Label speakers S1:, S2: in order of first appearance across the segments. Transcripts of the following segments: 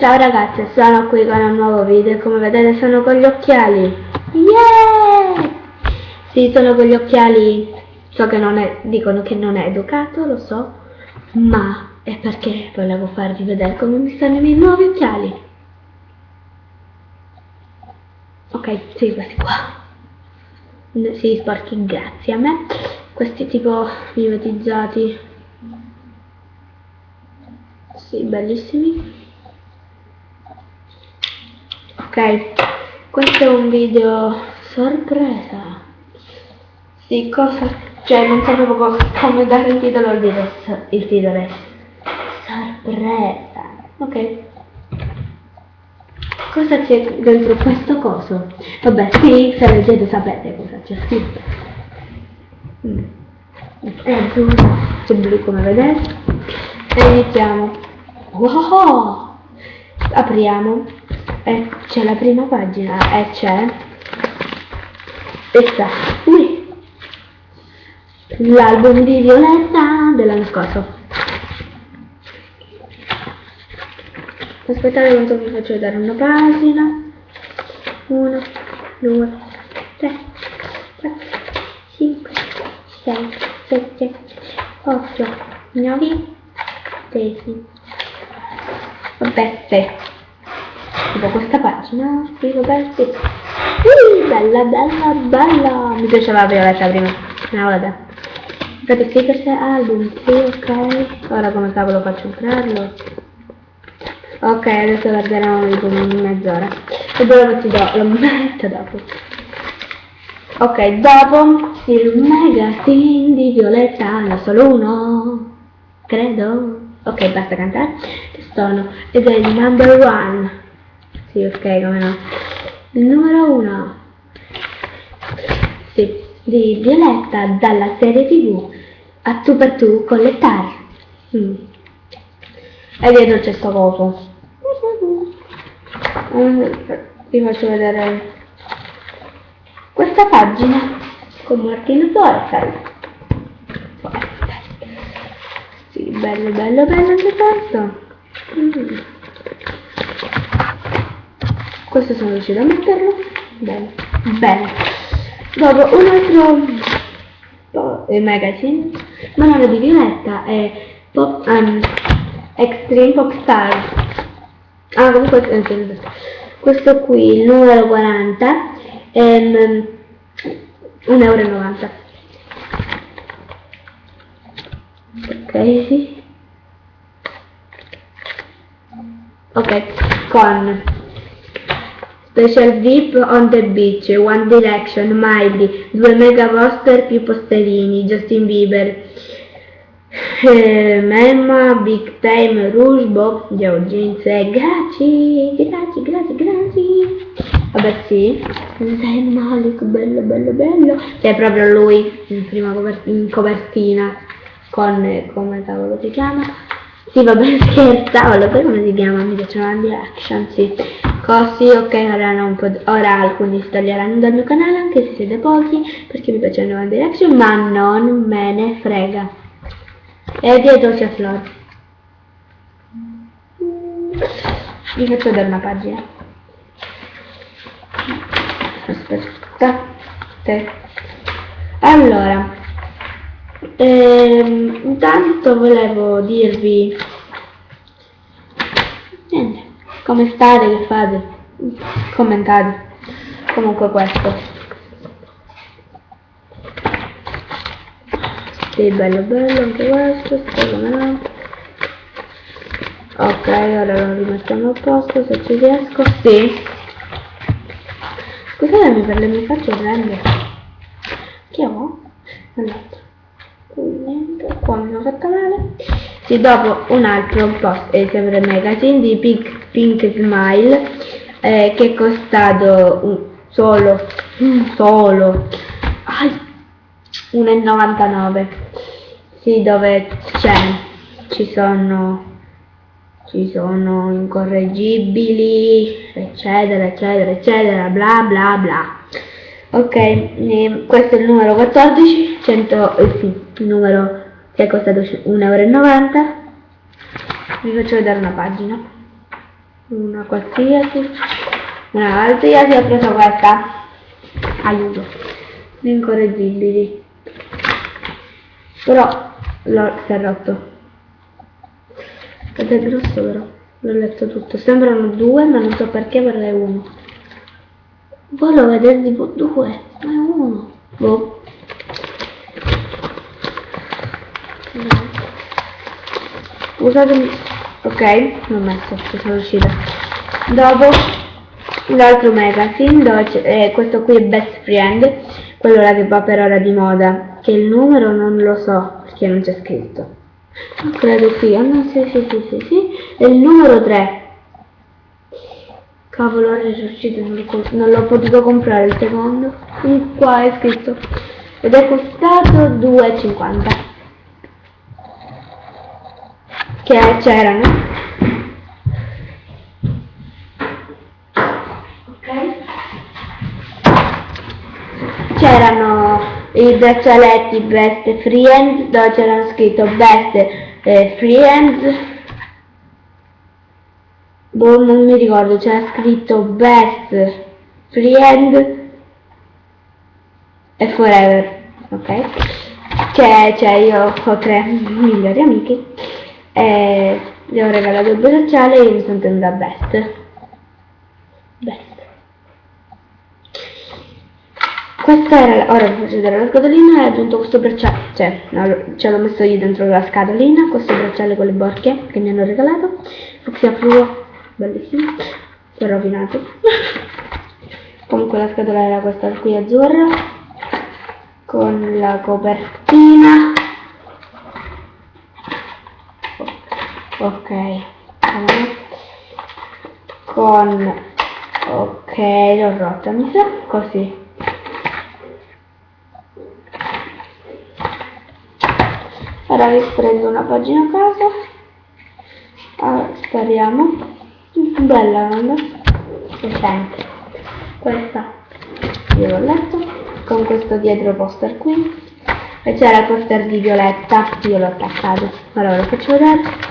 S1: Ciao ragazzi, sono qui con un nuovo video come vedete sono con gli occhiali. Yeah! Sì, sono con gli occhiali, so che non è, dicono che non è educato, lo so, ma è perché volevo farvi vedere come mi stanno i miei nuovi occhiali. Ok, sì, questi qua. Sì, sporchi, grazie a me. Questi tipo mimetizzati. Sì, bellissimi ok questo è un video sorpresa. Sì cosa? Cioè non sapevo come dare il titolo al video. Il titolo è sorpresa. Ok. Cosa c'è dentro questo coso? Vabbè sì se leggete sapete cosa c'è scritto. È azzurro c'è blu come vedete e iniziamo. Wow! Apriamo e c'è la prima pagina e c'è? Questa qui. L'album di Violetta dell'anno scorso. Aspettate quanto vi faccio vedere una pagina. 1 2 3 4 5 6 7 8 9 10 vabbè 7 tipo questa pagina qui Roberti. Uh, bella bella bella. Mi piaceva la violetta prima. No vabbè. Infatti stickers e album sì ok. Ora come cavolo faccio entrarlo? Ok adesso guarderemo tipo mezz'ora. E dove ti do lo metto dopo. Ok dopo il magazine di Violetta ne solo uno. Credo. Ok basta cantare. Sono. Ed è il number one sì, ok, come no. Il numero 1. Sì, di Violetta dalla serie tv a tu per tu con le tar. Mm. E dietro c'è sto coso. Vi faccio vedere questa pagina con Martino Torfel. Sì, bello, bello, bello anche questo. Mm questo sono riuscita a metterlo. Bene. Bene. Dopo un altro eh, magazine. Ma non è di Violetta è Pop, um, Extreme Pop Star. Ah comunque eh, questo qui il numero 40 è um, 1,90 euro ok sì. Ok con Special VIP on the Beach, One Direction, Miley, due mega poster più posterini, Justin Bieber, eh, Memma, Big Time, Rouge, Bob, Joe Jeans e grazie, grazie, grazie, grazie. Vabbè sì, Zayn Malik, bello, bello, bello. C'è proprio lui in prima in copertina con, eh, come cavolo si chiama? Sì, vabbè, scherzavo, lo sai come si chiama? Mi piacciono le action, sì. Così, ok, ora, ora alcuni si toglieranno dal mio canale, anche se siete pochi, perché mi piacciono One Direction, ma non me ne frega. E dietro c'è Flor. Vi faccio vedere una pagina. Aspettate. Allora, ehm, intanto volevo dirvi niente. Come state che fate? Commentate. Comunque questo. Sì bello bello anche questo secondo ok ora lo rimettiamo a posto se ci riesco. Sì. Scusatemi per le mie facce grandi. Che ho? allora fatta male sì, dopo un altro post è sempre magazine di Pink, Pink Smile eh, che è costato un, solo solo 1,99 sì dove c'è? Ci sono ci sono incorreggibili eccetera eccetera eccetera bla bla bla. Ok questo è il numero 14 100 eh, sì numero che è costato 1,90 euro vi faccio vedere una pagina. Una qualsiasi, una qualsiasi, ho preso questa, aiuto, incorreggibili, però l'ho, rotto, ed è grosso però, l'ho letto tutto, sembrano due ma non so perché perché è uno, volevo tipo due, ma è uno, boh. Scusatemi, ok, l'ho messo, sono uscita. Dopo l'altro magazine dove eh, questo qui è Best Friend, quello là che va per ora di moda, che il numero non lo so perché non c'è scritto. Non credo qui, ah no, sì, sì, sì, sì, sì, è il numero 3. Cavolo, è uscito, non l'ho potuto comprare il secondo. Qua è scritto. Ed è costato 2,50 che c'erano. Ok? C'erano i braccialetti Best Friends dove c'erano scritto Best eh, Friends boh non mi ricordo c'era scritto Best Friend e Forever ok che cioè io ho tre migliori amiche e gli ho regalato il bracciale e io mi sono tenuta best best questa era ora faccio vedere la scatolina e ho aggiunto questo bracciale cioè no, ce l'ho messo io dentro la scatolina questo bracciale con le borchie che mi hanno regalato. Fucsia fluo bellissimo si è rovinato. Comunque la scatola era questa qui azzurra con la copertina ok. Con ok l'ho rotta mi sa così. Ora vi prendo una pagina a caso. Allora, spariamo bella non decente questa. Io l'ho letto con questo dietro poster qui. E c'era il poster di Violetta. Io l'ho attaccato. Allora lo faccio vedere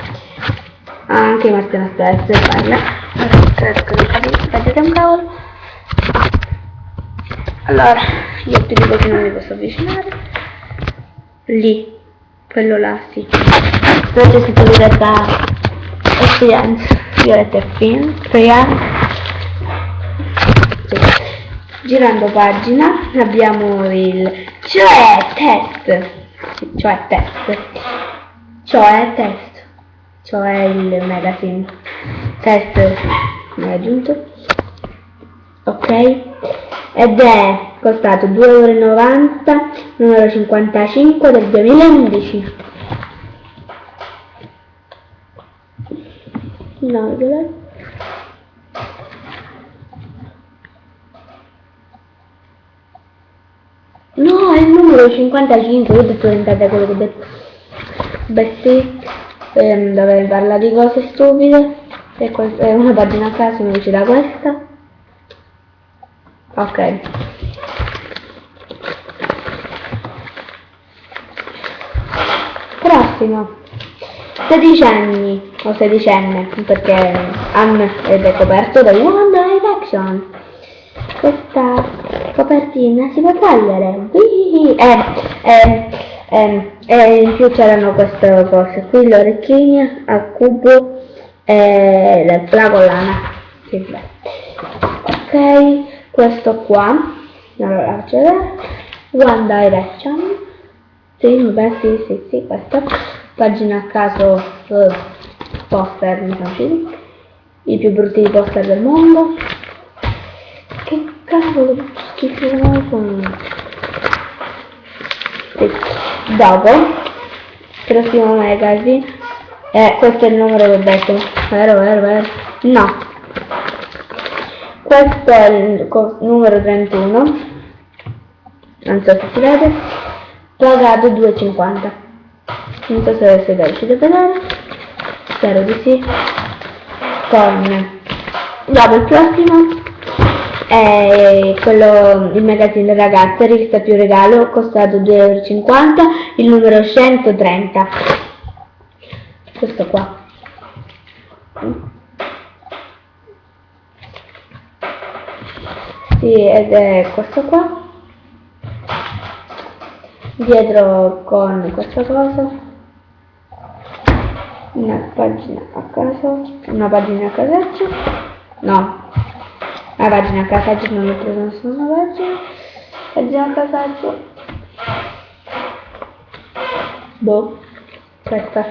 S1: anche Martina parla cerco di vedete un cavolo allora io ti dico che non mi posso avvicinare. Lì quello là sì. Poi c'è scritto Violetta Experience Violetta Fin Experience sì. girando pagina abbiamo il cioè test. Cioè test. Cioè test cioè il magazine. Test aggiunto? Ok. Ed è costato 2,90 euro numero 55 del 2011 no? No, è il numero 55, io ho detto tentate quello che ho detto. Beh sì ehm, dove parla di cose stupide e è una pagina a caso mi da questa. Ok. Prossimo. Sedicenni o sedicenne perché Anne è coperto da One Direction questa copertina si può togliere eh, eh, eh, e in più c'erano queste cose qui le orecchine a cubo e la collana. Sì, ok questo qua. Allora vedere. One Direction. Sì, beh, sì, sì, sì, questa pagina a caso uh, poster mi i più brutti poster del mondo. Che cavolo schifo sì. Dopo prossimo magazine. Eh, questo è il numero del detto. Vero vero vero? No. Questo è il numero 31 non so se si vede. Pagato 2,50 non so se siete riusciti a vedere spero di sì. Con dopo il prossimo è quello, il magazzino ragazze, rivista più regalo, costato 2,50 euro, il numero 130. Questo qua. Sì, ed è questo qua. Dietro con questa cosa una pagina a caso, una pagina a casaccio, no, a casaccio non ho preso nessuna pagina pagina a casaccio boh questa.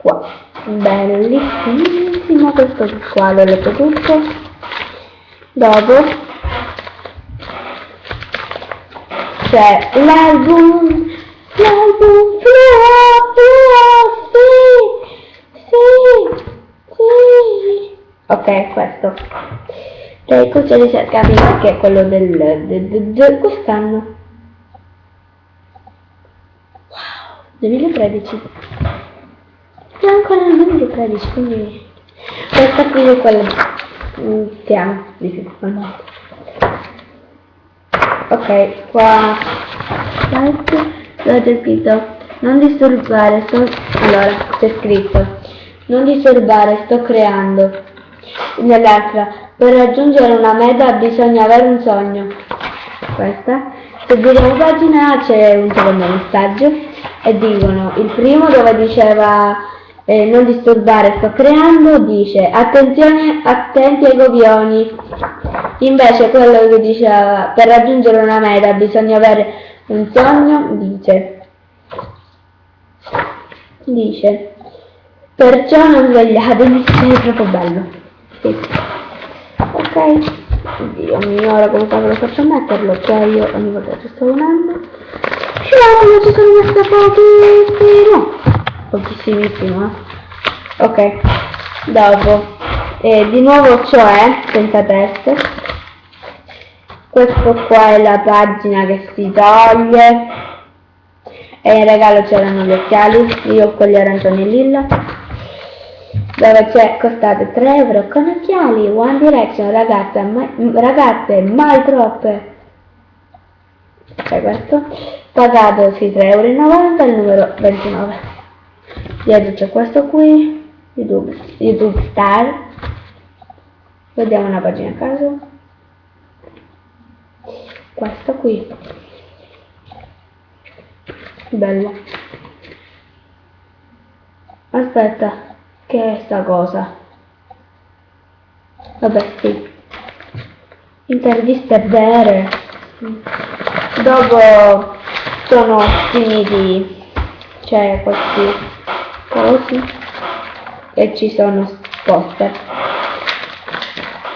S1: Qua. Bellissimo questo qua l'ho letto tutto. Dopo. C'è l'album l'album sì sì sì ok questo. Cioè così ricercati che è quello del, del, del, del quest'anno wow 2013 è ancora nel 2013 quindi questa qui è quella che amo di più al mondo ok qua c'è scritto non disturbare sto allora c'è scritto. Non disturbare sto creando nell'altra per raggiungere una meta bisogna avere un sogno. Questa. Se giriamo pagina c'è un secondo messaggio e dicono il primo dove diceva eh, non disturbare sto creando dice attenzione attenti ai copioni invece quello che diceva per raggiungere una meta bisogna avere un sogno dice. Dice perciò non svegliatevi è troppo bello. Ok. Dio mio ora come cavolo faccio a metterlo cioè io ogni volta ci sto unendo. Sciopolo ci sono messe pochissimo. Pochissimissimo eh? ok dopo. E di nuovo cioè senza test. Questo qua è la pagina che si toglie. E in regalo c'erano gli occhiali io ho quelli arancioni e lilla dove c'è costate 3 euro con occhiali One Direction ragazze mai, ragazze mai troppe. Ok questo. Pagato sì 3,90 euro il numero 29 dietro c'è questo qui youtube, youtube star. Vediamo una pagina a caso. Questo qui. Bella aspetta che è sta cosa? Vabbè sì. Interviste vere. Dopo sono finiti cioè questi cosi e ci sono poster.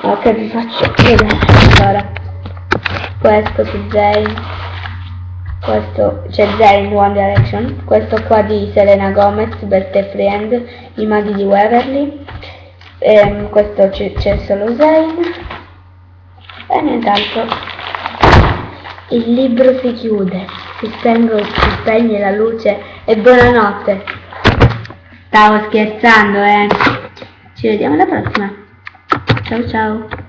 S1: Ok vi faccio vedere? Allora questo su Zayn questo c'è Zayn One Direction. Questo qua di Selena Gomez Birthday Friend i maghi di Waverly. Ehm, questo c'è solo Zayn. E nient'altro. Il libro si chiude. Si, spengo, si spegne la luce. E buonanotte. Stavo scherzando, eh. Ci vediamo alla prossima. Ciao ciao.